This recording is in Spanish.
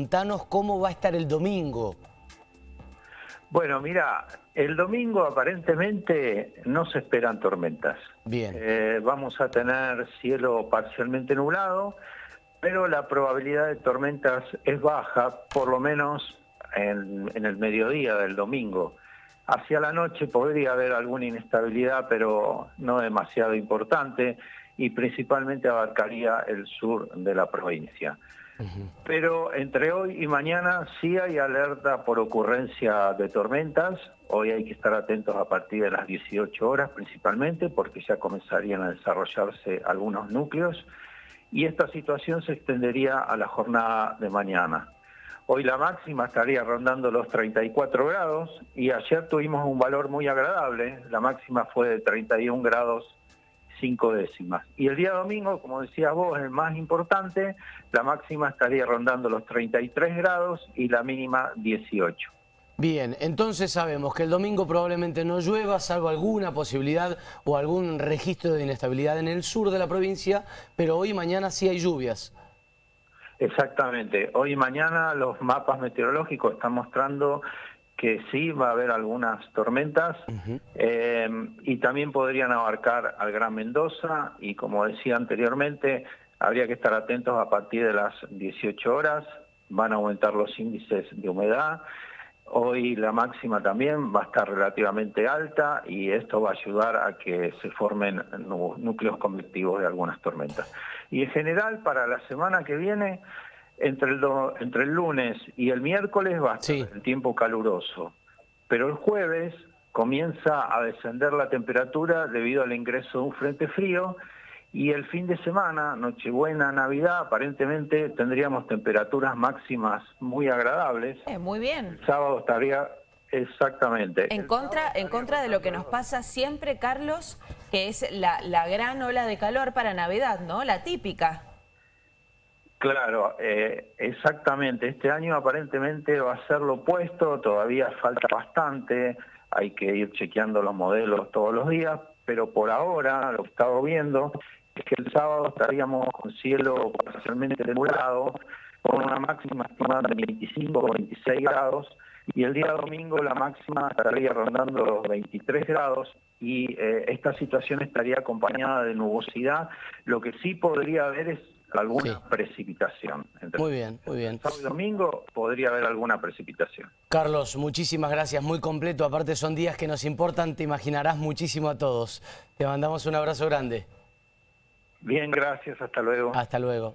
Contanos cómo va a estar el domingo. Bueno, mira, el domingo aparentemente no se esperan tormentas. Bien. Eh, vamos a tener cielo parcialmente nublado, pero la probabilidad de tormentas es baja, por lo menos en, en el mediodía del domingo. Hacia la noche podría haber alguna inestabilidad, pero no demasiado importante, y principalmente abarcaría el sur de la provincia. Pero entre hoy y mañana sí hay alerta por ocurrencia de tormentas. Hoy hay que estar atentos a partir de las 18 horas principalmente porque ya comenzarían a desarrollarse algunos núcleos y esta situación se extendería a la jornada de mañana. Hoy la máxima estaría rondando los 34 grados y ayer tuvimos un valor muy agradable. La máxima fue de 31 grados cinco décimas. Y el día domingo, como decías vos, el más importante, la máxima estaría rondando los 33 grados y la mínima 18. Bien, entonces sabemos que el domingo probablemente no llueva, salvo alguna posibilidad o algún registro de inestabilidad en el sur de la provincia, pero hoy y mañana sí hay lluvias. Exactamente, hoy y mañana los mapas meteorológicos están mostrando que sí va a haber algunas tormentas eh, y también podrían abarcar al Gran Mendoza y como decía anteriormente, habría que estar atentos a partir de las 18 horas, van a aumentar los índices de humedad, hoy la máxima también va a estar relativamente alta y esto va a ayudar a que se formen núcleos convectivos de algunas tormentas. Y en general para la semana que viene entre el, entre el lunes y el miércoles va a estar el tiempo caluroso, pero el jueves comienza a descender la temperatura debido al ingreso de un frente frío y el fin de semana, Nochebuena, Navidad, aparentemente tendríamos temperaturas máximas muy agradables. Eh, muy bien. El sábado estaría exactamente. En contra, en contra de lo que nos pasa siempre, Carlos, que es la, la gran ola de calor para Navidad, ¿no? La típica. Claro, eh, exactamente. Este año aparentemente va a ser lo opuesto, todavía falta bastante, hay que ir chequeando los modelos todos los días, pero por ahora lo que estamos viendo es que el sábado estaríamos con cielo parcialmente nublado, con una máxima estimada de 25 o 26 grados, y el día domingo la máxima estaría rondando los 23 grados y eh, esta situación estaría acompañada de nubosidad. Lo que sí podría haber es alguna precipitación. muy bien, muy bien. Sábado y domingo podría haber alguna precipitación. Carlos, muchísimas gracias, muy completo. Aparte son días que nos importan, te imaginarás muchísimo a todos. Te mandamos un abrazo grande. Bien, gracias, hasta luego. Hasta luego.